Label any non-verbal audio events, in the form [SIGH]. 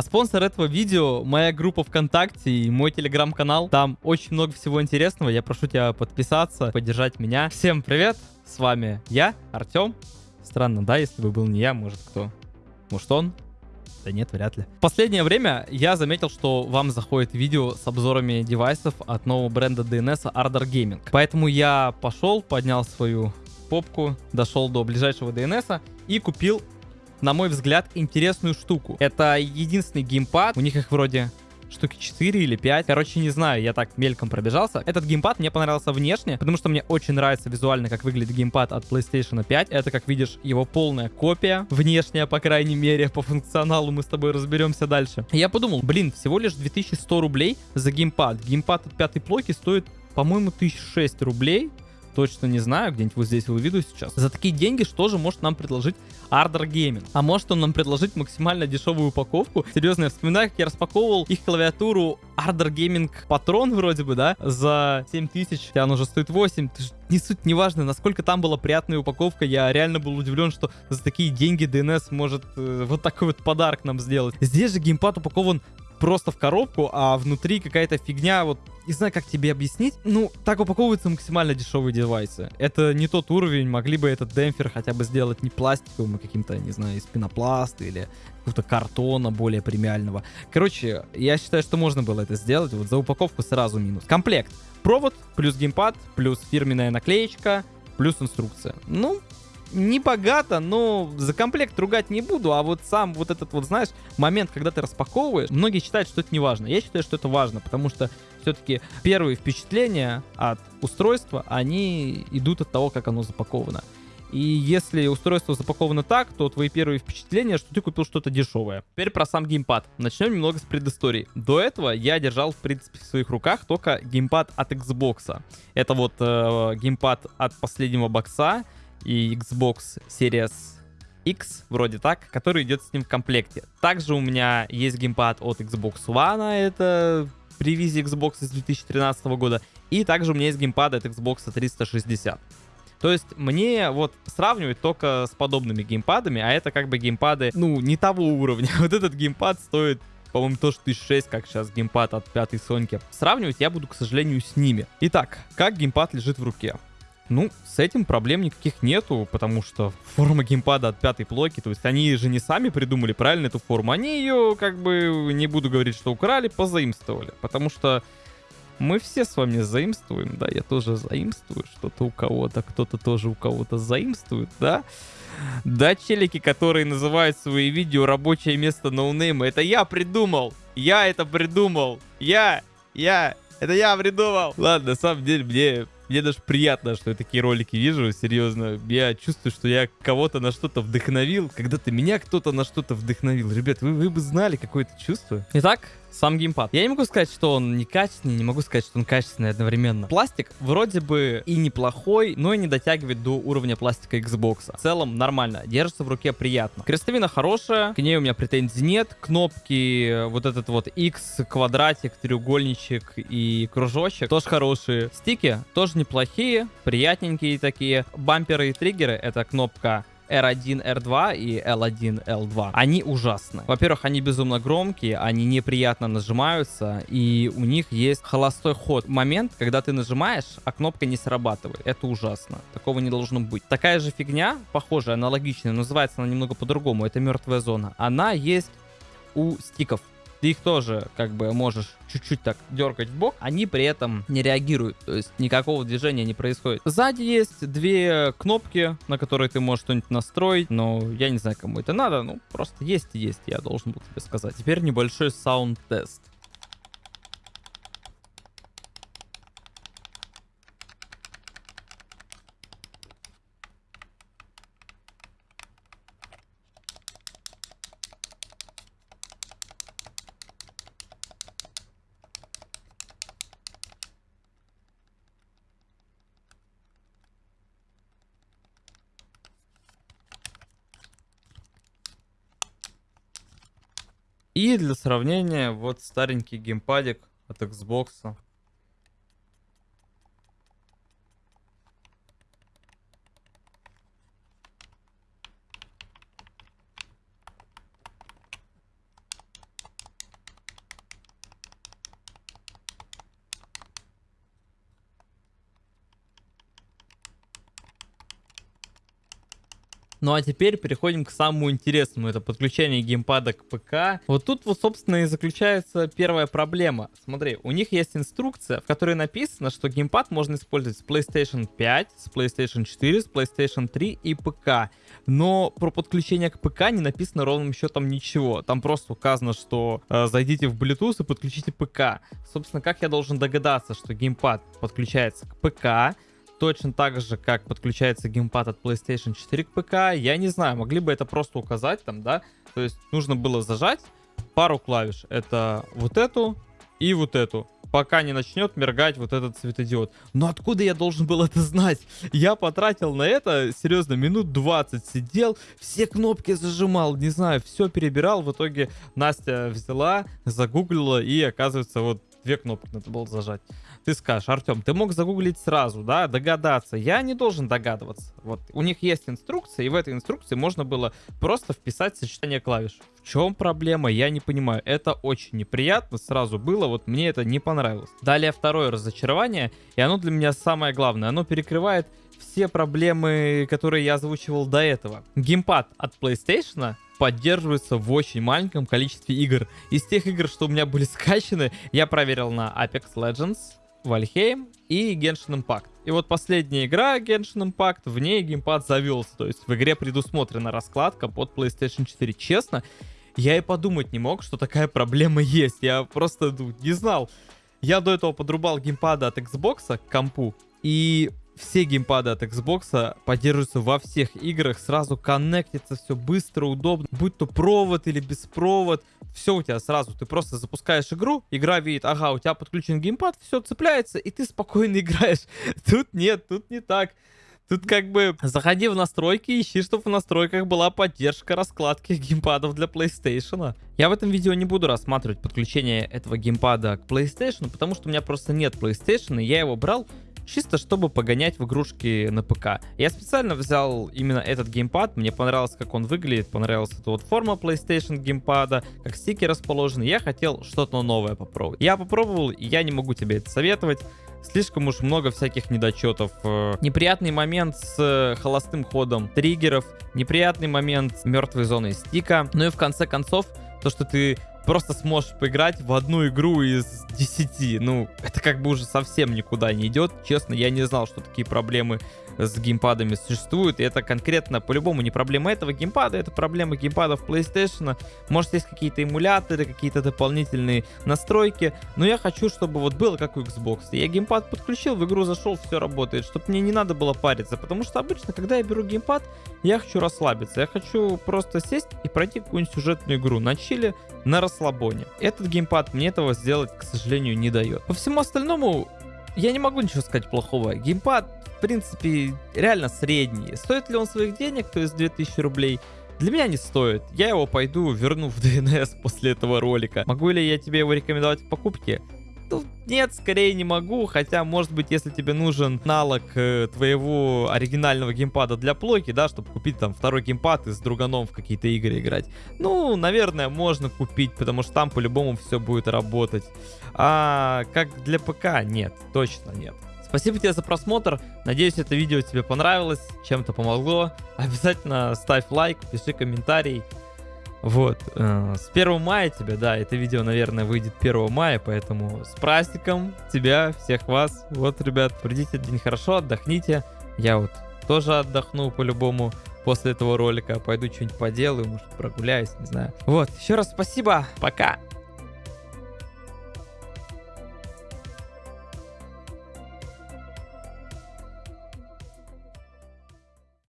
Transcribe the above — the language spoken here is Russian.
А спонсор этого видео моя группа ВКонтакте и мой телеграм-канал. Там очень много всего интересного. Я прошу тебя подписаться, поддержать меня. Всем привет, с вами я, Артем. Странно, да, если бы был не я, может кто? Может он? Да нет, вряд ли. В последнее время я заметил, что вам заходит видео с обзорами девайсов от нового бренда DNS Ardor Gaming. Поэтому я пошел, поднял свою попку, дошел до ближайшего DNS и купил на мой взгляд, интересную штуку. Это единственный геймпад, у них их вроде штуки 4 или 5. Короче, не знаю, я так мельком пробежался. Этот геймпад мне понравился внешне, потому что мне очень нравится визуально, как выглядит геймпад от PlayStation 5. Это, как видишь, его полная копия. Внешняя, по крайней мере, по функционалу мы с тобой разберемся дальше. Я подумал, блин, всего лишь 2100 рублей за геймпад. Геймпад от пятой плойки стоит, по-моему, 1006 рублей точно не знаю, где-нибудь вот здесь выведу сейчас. За такие деньги что же может нам предложить Ardor Gaming? А может он нам предложить максимально дешевую упаковку? Серьезно, я вспоминаю, как я распаковывал их клавиатуру Ardor Gaming Patron вроде бы, да, за 7000, хотя она уже стоит 8. Не суть, неважно, насколько там была приятная упаковка, я реально был удивлен, что за такие деньги DNS может э, вот такой вот подарок нам сделать. Здесь же геймпад упакован просто в коробку, а внутри какая-то фигня, вот не знаю, как тебе объяснить. Ну, так упаковываются максимально дешевые девайсы. Это не тот уровень, могли бы этот демпфер хотя бы сделать не пластиковым, а каким-то, не знаю, из пенопласта или какого-то картона более премиального. Короче, я считаю, что можно было это сделать. Вот за упаковку сразу минус. Комплект. Провод, плюс геймпад, плюс фирменная наклеечка, плюс инструкция. Ну, не богато, но за комплект ругать не буду, а вот сам вот этот вот, знаешь, момент, когда ты распаковываешь, многие считают, что это не важно. Я считаю, что это важно, потому что все-таки первые впечатления от устройства, они идут от того, как оно запаковано. И если устройство запаковано так, то твои первые впечатления, что ты купил что-то дешевое. Теперь про сам геймпад. Начнем немного с предыстории. До этого я держал, в принципе, в своих руках только геймпад от Xbox. Это вот э, геймпад от последнего бокса и Xbox Series X, вроде так, который идет с ним в комплекте. Также у меня есть геймпад от Xbox One, это при визе Xbox из 2013 года. И также у меня есть геймпад от Xbox 360. То есть мне вот сравнивать только с подобными геймпадами, а это как бы геймпады, ну, не того уровня. [LAUGHS] Вот этот геймпад стоит по-моему, тоже 1006, как сейчас геймпад от пятой Соньки. Сравнивать я буду, к сожалению, с ними. Итак, как геймпад лежит в руке? Ну, с этим проблем никаких нету, потому что форма геймпада от пятой плойки, то есть они же не сами придумали правильно эту форму, они ее, как бы, не буду говорить, что украли, позаимствовали, потому что мы все с вами заимствуем, да, я тоже заимствую что-то у кого-то, кто-то тоже у кого-то заимствует, да. Да, челики, которые называют свои видео рабочее место ноунейма, это я придумал, я это придумал, я, я, это я придумал. Ладно, на самом деле мне мне даже приятно, что я такие ролики вижу, серьезно. Я чувствую, что я кого-то на что-то вдохновил. Когда-то меня кто-то на что-то вдохновил. Ребят, вы, вы бы знали какое-то чувство. Итак, сам геймпад. Я не могу сказать, что он некачественный, не могу сказать, что он качественный одновременно. Пластик вроде бы и неплохой, но и не дотягивает до уровня пластика Xbox. В целом нормально, держится в руке приятно. Крестовина хорошая, к ней у меня претензий нет. Кнопки, вот этот вот X, квадратик, треугольничек и кружочек тоже хорошие. Стики тоже неплохие, приятненькие такие. Бамперы и триггеры, это кнопка R1, R2 и L1, L2. Они ужасны. Во-первых, они безумно громкие, они неприятно нажимаются, и у них есть холостой ход. Момент, когда ты нажимаешь, а кнопка не срабатывает. Это ужасно. Такого не должно быть. Такая же фигня, похожая, аналогичная, называется она немного по-другому. Это мертвая зона. Она есть у стиков ты их тоже как бы можешь чуть-чуть так дергать в бок, они при этом не реагируют, то есть никакого движения не происходит. Сзади есть две кнопки, на которые ты можешь что-нибудь настроить, но я не знаю, кому это надо, ну просто есть и есть, я должен был тебе сказать. Теперь небольшой саунд-тест. И для сравнения, вот старенький геймпадик от Xbox. Ну а теперь переходим к самому интересному. Это подключение геймпада к ПК. Вот тут вот, собственно, и заключается первая проблема. Смотри, у них есть инструкция, в которой написано, что геймпад можно использовать с PlayStation 5, с PlayStation 4, с PlayStation 3 и ПК. Но про подключение к ПК не написано ровным счетом ничего. Там просто указано, что э, зайдите в Bluetooth и подключите ПК. Собственно, как я должен догадаться, что геймпад подключается к ПК, точно так же, как подключается геймпад от PlayStation 4 к ПК. Я не знаю, могли бы это просто указать там, да? То есть нужно было зажать пару клавиш. Это вот эту и вот эту пока не начнет мергать вот этот светодиод. Но откуда я должен был это знать? Я потратил на это, серьезно, минут 20 сидел, все кнопки зажимал, не знаю, все перебирал. В итоге Настя взяла, загуглила и оказывается вот две кнопки надо было зажать. Ты скажешь, Артем, ты мог загуглить сразу, да, догадаться. Я не должен догадываться. Вот у них есть инструкция, и в этой инструкции можно было просто вписать сочетание клавиш. В чем проблема, я не понимаю. Это очень неприятно сразу было, вот мне это не понравилось. Далее второе разочарование, и оно для меня самое главное. Оно перекрывает все проблемы, которые я озвучивал до этого. Геймпад от PlayStation поддерживается в очень маленьком количестве игр. Из тех игр, что у меня были скачаны, я проверил на Apex Legends, Valheim и Genshin Impact. И вот последняя игра Genshin Impact, в ней геймпад завелся. То есть в игре предусмотрена раскладка под PlayStation 4. Честно, я и подумать не мог, что такая проблема есть. Я просто ну, не знал. Я до этого подрубал геймпада от Xbox к компу. И все геймпады от Xbox поддерживаются во всех играх, сразу коннектится все быстро, удобно, будь то провод или беспровод, все у тебя сразу, ты просто запускаешь игру, игра видит, ага, у тебя подключен геймпад, все цепляется, и ты спокойно [LAUGHS] играешь. Тут нет, тут не так. Тут как бы заходи в настройки, ищи, чтобы в настройках была поддержка раскладки геймпадов для PlayStation. Я в этом видео не буду рассматривать подключение этого геймпада к PlayStation, потому что у меня просто нет PlayStation, и я его брал чисто чтобы погонять в игрушки на ПК. Я специально взял именно этот геймпад, мне понравилось, как он выглядит, понравилась эта вот форма PlayStation геймпада, как стики расположены, я хотел что-то новое попробовать. Я попробовал, и я не могу тебе это советовать, слишком уж много всяких недочетов. Э, неприятный момент с э, холостым ходом триггеров, неприятный момент с мертвой зоной стика, ну и в конце концов, то, что ты просто сможешь поиграть в одну игру из 10. Ну, это как бы уже совсем никуда не идет. Честно, я не знал, что такие проблемы с геймпадами существуют. И это конкретно по-любому не проблема этого геймпада, это проблема геймпадов PlayStation. Может, есть какие-то эмуляторы, какие-то дополнительные настройки. Но я хочу, чтобы вот было как у Xbox. Я геймпад подключил, в игру зашел, все работает. Чтобы мне не надо было париться. Потому что обычно, когда я беру геймпад, я хочу расслабиться. Я хочу просто сесть и пройти какую-нибудь сюжетную игру на чиле, на расслабоне. Этот геймпад мне этого сделать, к сожалению, не дает. По всему остальному, я не могу ничего сказать плохого. Геймпад в принципе, реально средний. Стоит ли он своих денег, то есть 2000 рублей? Для меня не стоит. Я его пойду верну в DNS [LAUGHS] после этого ролика. Могу ли я тебе его рекомендовать к покупке? Нет, скорее не могу, хотя, может быть, если тебе нужен аналог э, твоего оригинального геймпада для плойки, да, чтобы купить там второй геймпад и с друганом в какие-то игры играть, ну, наверное, можно купить, потому что там по-любому все будет работать. А как для ПК, нет, точно нет. Спасибо тебе за просмотр. Надеюсь, это видео тебе понравилось, чем-то помогло. [LAUGHS] Обязательно ставь лайк, пиши комментарий. Вот, э, с 1 мая тебя, да, это видео, наверное, выйдет 1 мая, поэтому с праздником тебя, всех вас. Вот, ребят, придите день хорошо, отдохните. Я вот тоже отдохну по-любому после этого ролика. Пойду что-нибудь поделаю, может прогуляюсь, не знаю. Вот, еще раз спасибо, пока.